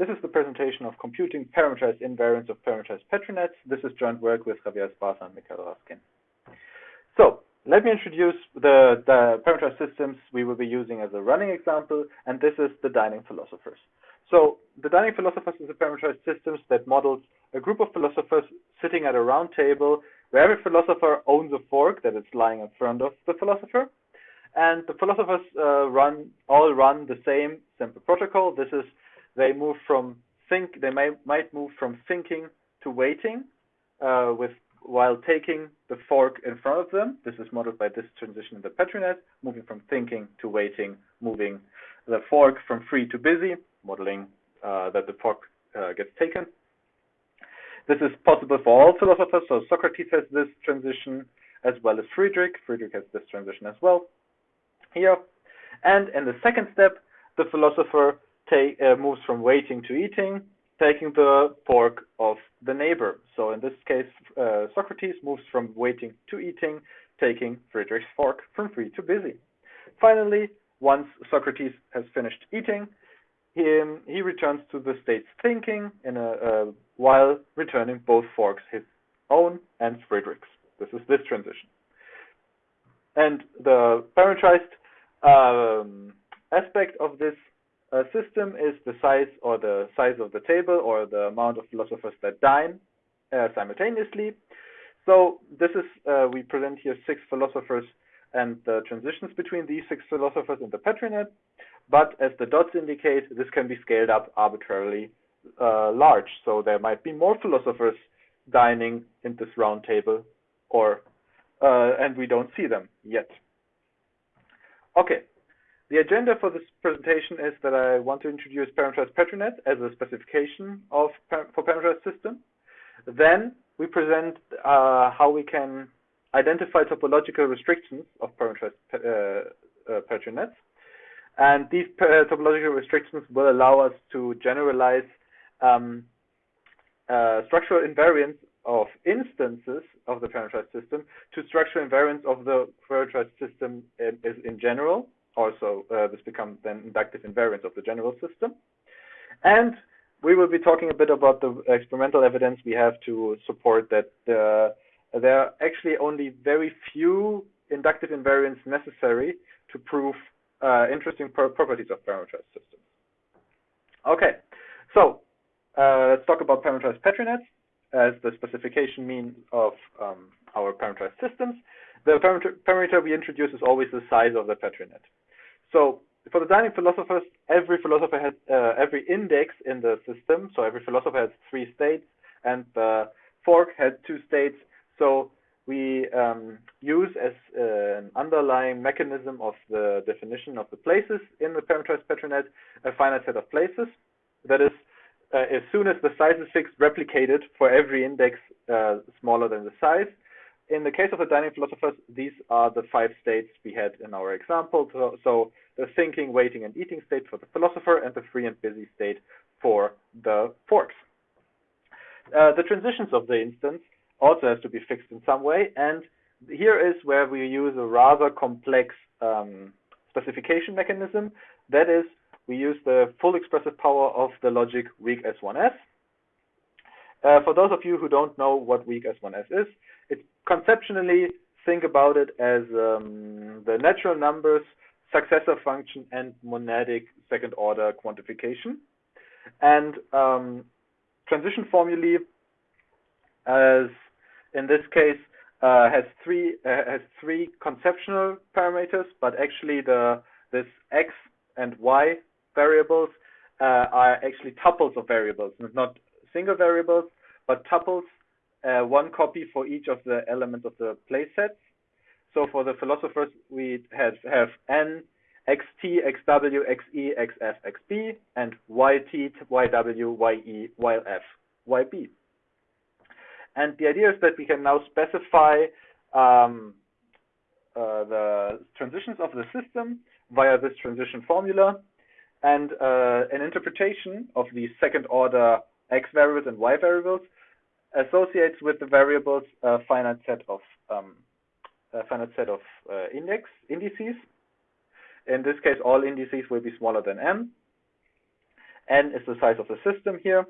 This is the presentation of computing parameterized invariants of parameterized Petri nets. This is joint work with Javier Esparza and Mikhail Raskin. So let me introduce the, the parameterized systems we will be using as a running example, and this is the Dining Philosophers. So the Dining Philosophers is a parameterized systems that models a group of philosophers sitting at a round table where every philosopher owns a fork that is lying in front of the philosopher. And the philosophers uh, run all run the same simple protocol. This is they move from think they may, might move from thinking to waiting uh, with while taking the fork in front of them. This is modeled by this transition in the Petri net, moving from thinking to waiting, moving the fork from free to busy, modeling uh, that the fork uh, gets taken. This is possible for all philosophers. So Socrates has this transition as well as Friedrich. Friedrich has this transition as well here. And in the second step, the philosopher take, uh, moves from waiting to eating, taking the fork of the neighbor. So in this case, uh, Socrates moves from waiting to eating, taking Friedrich's fork from free to busy. Finally, once Socrates has finished eating, he, he returns to the state's thinking in a, uh, while returning both forks, his own and Friedrich's. This is this transition. And the parameterized um, aspect of this uh, system is the size or the size of the table or the amount of philosophers that dine uh, simultaneously. So this is, uh, we present here six philosophers and the transitions between these six philosophers in the Petri net. But as the dots indicate, this can be scaled up arbitrarily uh, large. So there might be more philosophers dining in this round table or, uh, and we don't see them yet. Okay, the agenda for this presentation is that I want to introduce parameterized Petri net as a specification of for parameterized system. Then we present uh, how we can identify topological restrictions of parameterized uh, uh. And these uh, topological restrictions will allow us to generalize um, uh, structural invariants of instances of the parameterized system to structural invariants of the parameterized system in, in general also uh, this becomes then inductive invariants of the general system. And we will be talking a bit about the experimental evidence we have to support that uh, there are actually only very few inductive invariants necessary to prove uh, interesting properties of parameterized systems. Okay, so uh, let's talk about parameterized Petri nets as the specification mean of um, our parameterized systems. The parameter, parameter we introduce is always the size of the Petri net. So for the dining philosophers, every philosopher has uh, every index in the system. So every philosopher has three states, and the fork has two states. So we um, use as uh, an underlying mechanism of the definition of the places in the parameterized Petri net a finite set of places. That is, uh, as soon as the size is fixed, replicated for every index uh, smaller than the size in the case of the dining philosophers, these are the five states we had in our example. So, so, the thinking, waiting, and eating state for the philosopher, and the free and busy state for the forks. Uh, the transitions of the instance also has to be fixed in some way, and here is where we use a rather complex um, specification mechanism. That is, we use the full expressive power of the logic weak S1S. Uh, for those of you who don't know what weak S1S is, it's conceptually think about it as um, the natural numbers, successor function, and monadic second order quantification. And um, transition formulae, as in this case, uh, has three uh, has three conceptual parameters, but actually the this x and y variables uh, are actually tuples of variables, not single variables, but tuples uh, one copy for each of the elements of the place sets. So for the philosophers, we have, have n, xt, xw, xe, xf, xb, and yt, yw, ye, ylf, yb. And the idea is that we can now specify um, uh, the transitions of the system via this transition formula and uh, an interpretation of the second order x variables and y variables associates with the variables a finite set of um, a finite set of uh, index indices. In this case, all indices will be smaller than n. n is the size of the system here.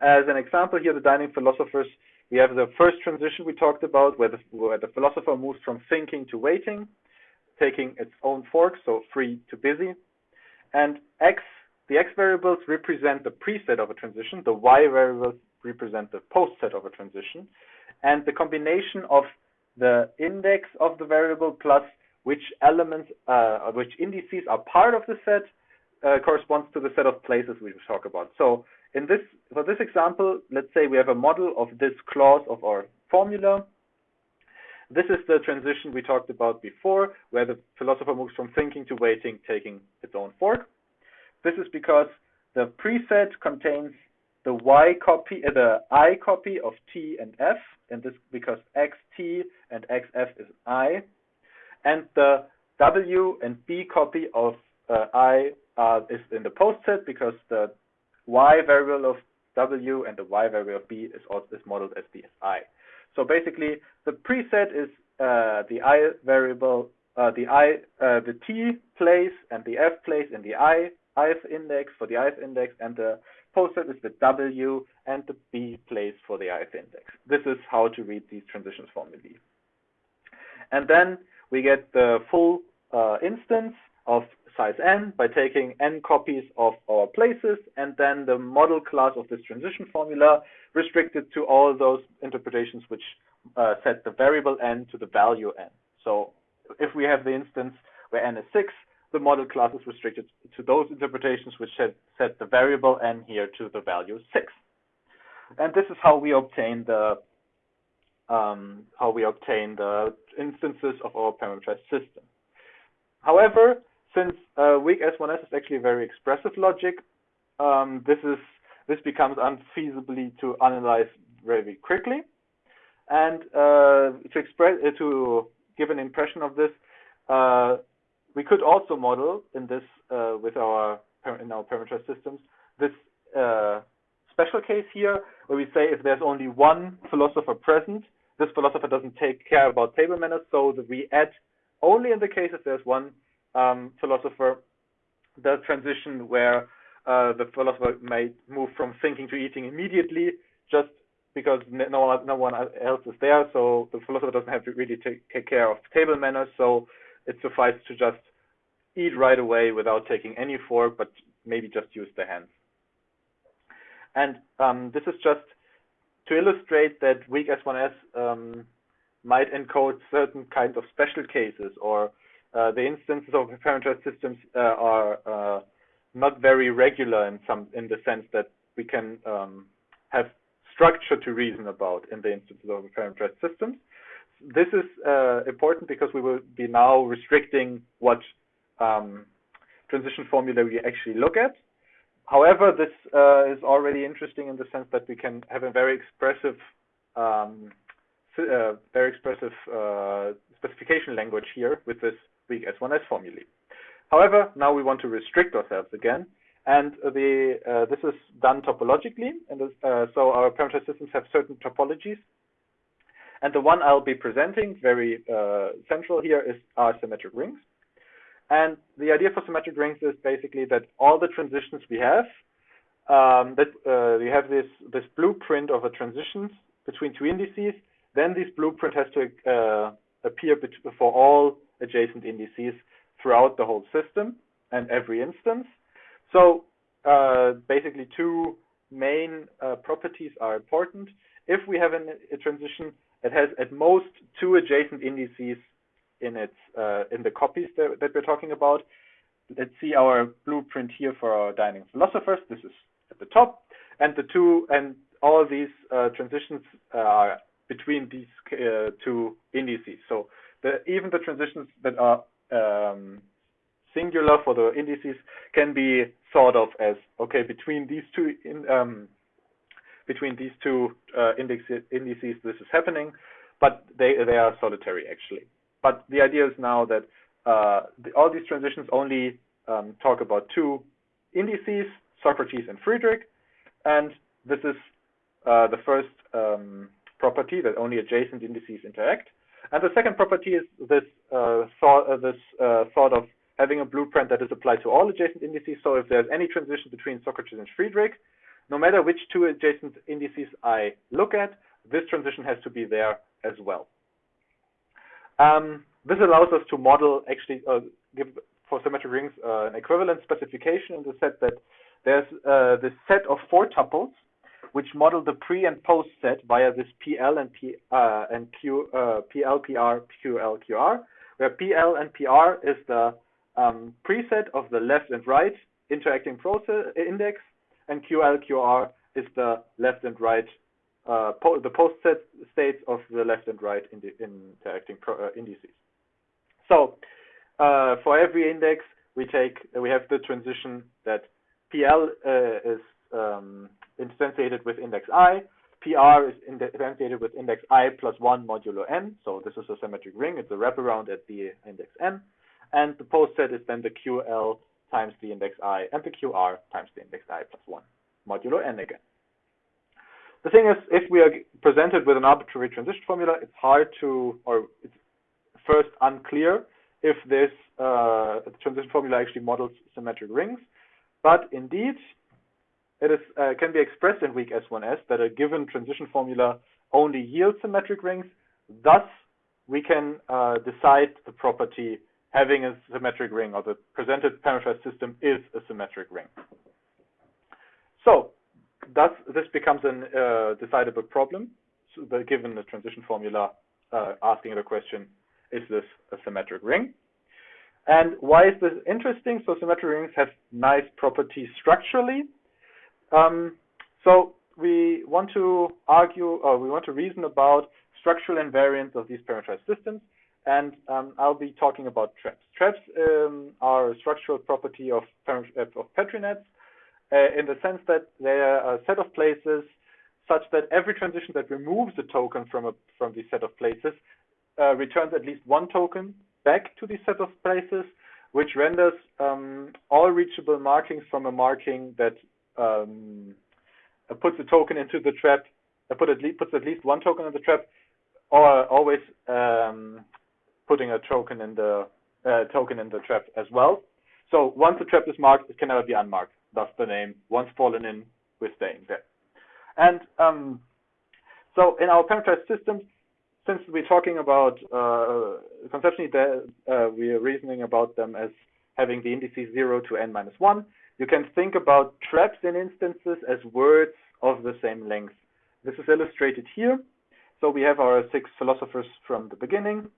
As an example here, the dining philosophers, we have the first transition we talked about, where the, where the philosopher moves from thinking to waiting, taking its own fork, so free to busy. And x, the x variables represent the preset of a transition, the y variables represent the post set of a transition, and the combination of the index of the variable plus which elements, uh, which indices are part of the set uh, corresponds to the set of places we talk about. So in this, for this example, let's say we have a model of this clause of our formula. This is the transition we talked about before, where the philosopher moves from thinking to waiting, taking its own fork. This is because the preset contains the y copy, uh, the i copy of t and f, and this because xt and xf is i, and the w and b copy of uh, i uh, is in the post set because the y variable of w and the y variable of b is also is modeled as the i. So basically, the preset is uh, the i variable, uh, the i, uh, the t place and the f place in the i ith index for the ith index, and the postset is the w and the b place for the ith index. This is how to read these transitions formulae. And then we get the full uh, instance of size n by taking n copies of our places and then the model class of this transition formula restricted to all those interpretations which uh, set the variable n to the value n. So if we have the instance where n is 6, the model class is restricted to those interpretations which set, the variable n here to the value 6. And this is how we obtain the um, how we obtain the instances of our parameterized system. However, since uh, weak S1S is actually a very expressive logic, um, this is this becomes unfeasibly to analyze very quickly. And uh, to express uh, to give an impression of this, uh, we could also model in this uh, with our in our parameterized systems this uh, special case here where we say if there's only one philosopher present, this philosopher doesn't take care about table manners, so that we add only in the case if there's one um, philosopher the transition where uh, the philosopher may move from thinking to eating immediately just because no one, no one else is there. So the philosopher doesn't have to really take, take care of table manners. So it suffices to just eat right away without taking any fork, but maybe just use the hands. And um, this is just to illustrate that weak S1S um, might encode certain kinds of special cases or uh, the instances of parameterized systems uh, are uh, not very regular in some in the sense that we can um, have structure to reason about in the instances of parameterized systems. This is uh, important because we will be now restricting what um, transition formula we actually look at. However, this uh, is already interesting in the sense that we can have a very expressive, um, uh, very expressive specification language here with this weak S1S formulae. However, now we want to restrict ourselves again, and the uh, this is done topologically, and this, uh, so our parameter systems have certain topologies. And the one I'll be presenting, very uh, central here, is our symmetric rings. And the idea for symmetric rings is basically that all the transitions we have, um, that uh, we have this this blueprint of a transitions between two indices. Then this blueprint has to uh, appear for all adjacent indices throughout the whole system and every instance. So uh, basically two main uh, properties are important. If we have an, a transition that has at most two adjacent indices in its uh, in the copies that, that, we're talking about, let's see our blueprint here for our dining philosophers. This is at the top, and the two and all these uh, transitions are between these uh, two indices. So the, even the transitions that are um, singular for the indices can be thought of as okay between these two in, um, between these two uh, index, indices this is happening, but they they are solitary actually. But the idea is now that uh, the, all these transitions only um, talk about two indices, Socrates and Friedrich, and this is uh, the first um, property that only adjacent indices interact. And the second property is this uh, thought, uh, this uh, thought of having a blueprint that is applied to all adjacent indices. So if there's any transition between Socrates and Friedrich, no matter which two adjacent indices I look at, this transition has to be there as well. Um, this allows us to model, actually, uh, give for symmetric rings uh, an equivalent specification in the set that there's uh, this set of four tuples which model the pre and post set via this PL and P uh, and Q uh, PL PR QL QR, where PL and PR is the um, preset of the left and right interacting process index, and QL QR is the left and right uh, po the post states of the left and right in interacting uh, indices. So uh, for every index, we take we have the transition that PL uh, is um, instantiated with index i, PR is instantiated with index i plus 1 modulo n, so this is a symmetric ring, it's a wraparound at the index n, and the post set is then the QL times the index i, and the QR times the index i plus 1 modulo n again. The thing is, if we are presented with an arbitrary transition formula, it's hard to, or it's first unclear if this uh, transition formula actually models symmetric rings. But indeed, it is, uh, can be expressed in weak S1S that a given transition formula only yields symmetric rings. Thus, we can uh, decide the property having a symmetric ring or the presented parameterized system is a symmetric ring. So, thus this becomes a uh, decidable problem, so given the transition formula uh, asking the question, is this a symmetric ring? And why is this interesting? So symmetric rings have nice properties structurally. Um, so we want to argue, or we want to reason about structural invariants of these parameterized systems, and um, I'll be talking about traps. Traps um, are a structural property of, of Petri nets uh, in the sense that they are a set of places such that every transition that removes a token from a from the set of places uh, returns at least one token back to the set of places, which renders um, all reachable markings from a marking that um, uh, puts a token into the trap, uh, put at least, puts at least one token in the trap, or always um, putting a token in the uh, token in the trap as well. So once the trap is marked, it can never be unmarked. Thus the name. Once fallen in, we're staying there. And um, so in our parameterized systems, since we're talking about uh, conceptually, uh, we're reasoning about them as having the indices 0 to n minus 1. You can think about traps in instances as words of the same length. This is illustrated here. So we have our six philosophers from the beginning.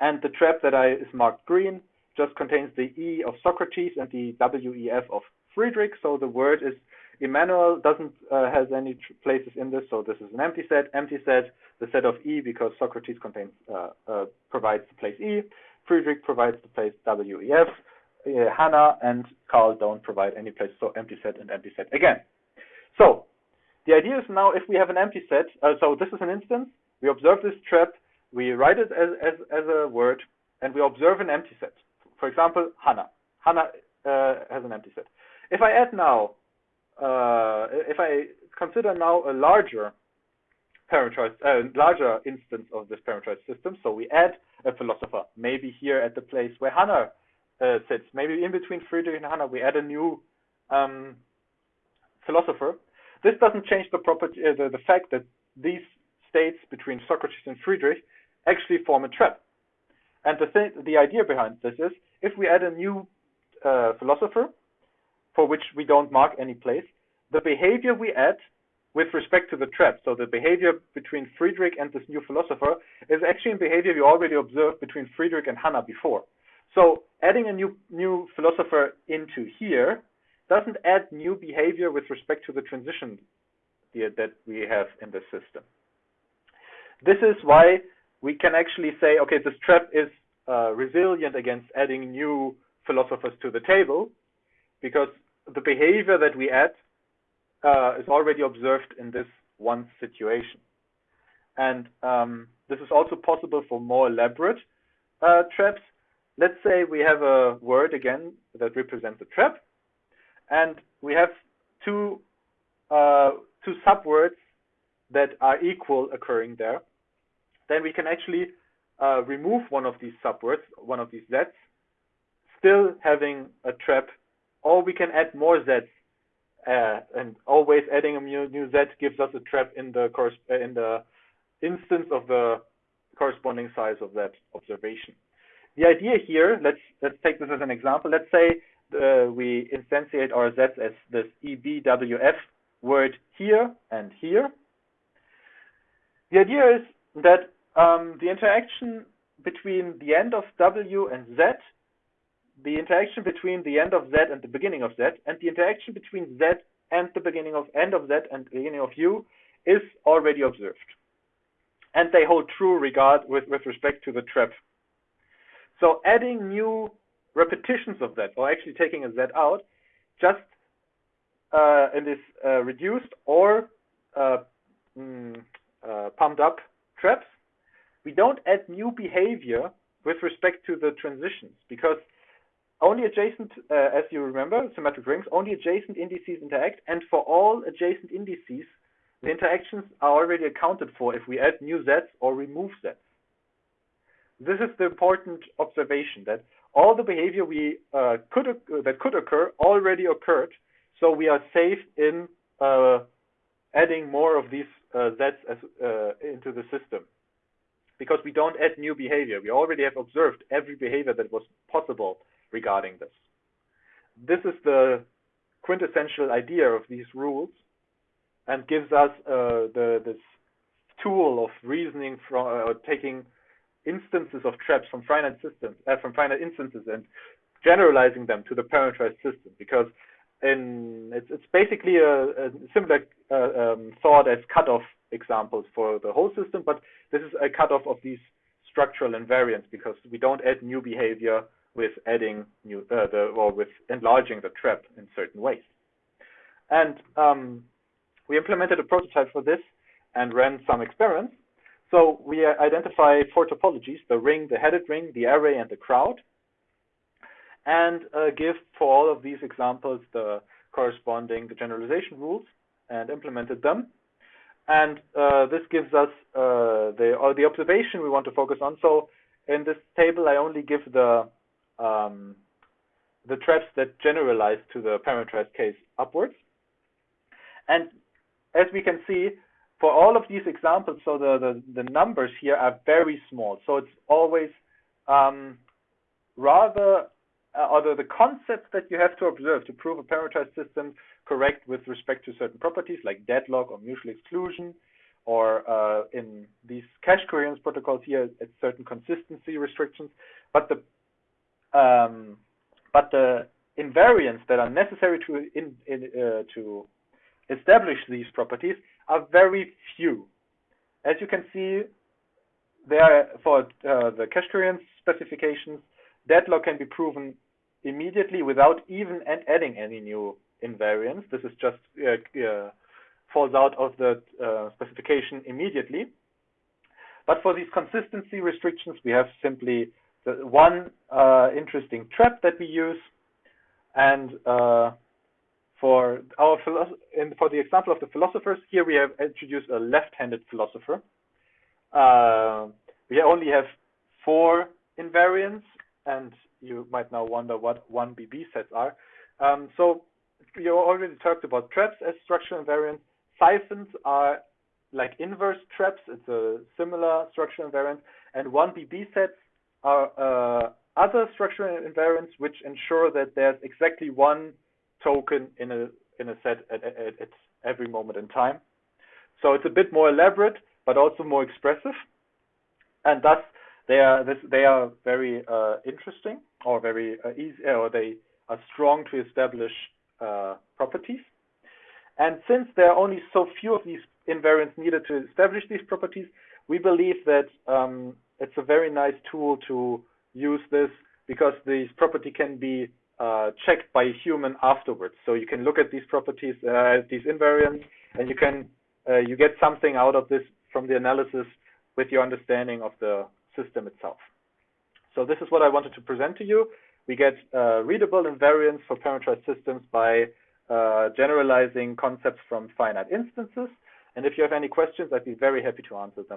And the trap that I is marked green just contains the E of Socrates and the WEF of Friedrich. So the word is Immanuel doesn't uh, has any places in this, so this is an empty set. Empty set, the set of E because Socrates contains uh, uh, provides the place E. Friedrich provides the place WEF uh, Hannah and Carl don't provide any place, so empty set and empty set again. So the idea is now if we have an empty set, uh, so this is an instance, we observe this trap, we write it as, as, as a word, and we observe an empty set. For example, Hannah. Hannah uh, has an empty set. If I add now, uh, if I consider now a larger parameterized, uh, larger instance of this parameterized system, so we add a philosopher, maybe here at the place where Hannah uh, sits. Maybe in between Friedrich and Hannah, we add a new um, philosopher. This doesn't change the property, uh, the, the fact that these states between Socrates and Friedrich actually form a trap. And the thing, the idea behind this is, if we add a new uh, philosopher, for which we don't mark any place, the behavior we add with respect to the trap, so the behavior between Friedrich and this new philosopher, is actually a behavior we already observed between Friedrich and Hannah before. So adding a new new philosopher into here doesn't add new behavior with respect to the transition that we have in the system. This is why we can actually say, okay, this trap is uh, resilient against adding new philosophers to the table, because the behavior that we add uh, is already observed in this one situation. And um, this is also possible for more elaborate uh, traps let's say we have a word again that represents a trap, and we have two uh, two subwords that are equal occurring there. Then we can actually uh, remove one of these subwords, one of these z's, still having a trap, or we can add more z's, uh, and always adding a new, new z gives us a trap in the in the instance of the corresponding size of that observation. The idea here, let's let's take this as an example. Let's say uh, we instantiate our z as this EBWF word here and here. The idea is that um, the interaction between the end of W and Z, the interaction between the end of Z and the beginning of Z, and the interaction between Z and the beginning of end of Z and the beginning of U is already observed. And they hold true regard with, with respect to the trap. So adding new repetitions of that, or actually taking a Z out, just uh, in this uh, reduced or uh, mm, uh, pumped up traps, we don't add new behavior with respect to the transitions because only adjacent, uh, as you remember, symmetric rings, only adjacent indices interact, and for all adjacent indices, the interactions are already accounted for if we add new z's or remove z's. This is the important observation that all the behavior we uh, could that could occur already occurred, so we are safe in uh, adding more of these uh, z's as, uh, into the system because we don't add new behavior. We already have observed every behavior that was possible regarding this. This is the quintessential idea of these rules and gives us uh, the, this tool of reasoning from uh, taking instances of traps from finite systems, uh, from finite instances and generalizing them to the parameterized system because in it's, it's basically a, a similar uh, um, thought as cutoff examples for the whole system, but this is a cutoff of these structural invariants because we don't add new behavior with adding new uh, the or with enlarging the trap in certain ways. And um, we implemented a prototype for this and ran some experiments. So we uh, identify four topologies: the ring, the headed ring, the array, and the crowd, and uh, give for all of these examples the corresponding generalization rules and implemented them. And uh, this gives us uh, the or the observation we want to focus on. So in this table, I only give the um, the traps that generalize to the parameterized case upwards. And as we can see, for all of these examples, so the, the, the numbers here are very small. So it's always um, rather, uh, the concepts that you have to observe to prove a parameterized system correct with respect to certain properties like deadlock or mutual exclusion, or uh, in these cache coherence protocols here, it's certain consistency restrictions. But the um, but the invariants that are necessary to in, in, uh, to establish these properties are very few. As you can see, there for uh, the coherence specifications, deadlock can be proven immediately without even adding any new invariants. This is just uh, uh, falls out of the uh, specification immediately. But for these consistency restrictions, we have simply the one uh, interesting trap that we use, and uh, for our in, for the example of the philosophers, here we have introduced a left-handed philosopher. Uh, we only have four invariants, and you might now wonder what 1BB sets are. Um, so you already talked about traps as structural invariants. Siphons are like inverse traps. It's a similar structural invariant. And 1BB sets are uh, other structural invariants which ensure that there's exactly one token in a in a set at, at, at every moment in time. So it's a bit more elaborate, but also more expressive, and thus they are this, they are very uh, interesting or very uh, easy, or they are strong to establish uh, properties. And since there are only so few of these invariants needed to establish these properties, we believe that um, it's a very nice tool to use this because these property can be uh, checked by a human afterwards. So you can look at these properties, uh, these invariants, and you can uh, you get something out of this from the analysis with your understanding of the system itself. So this is what I wanted to present to you. We get uh, readable invariants for parameterized systems by uh, generalizing concepts from finite instances. And if you have any questions, I'd be very happy to answer them.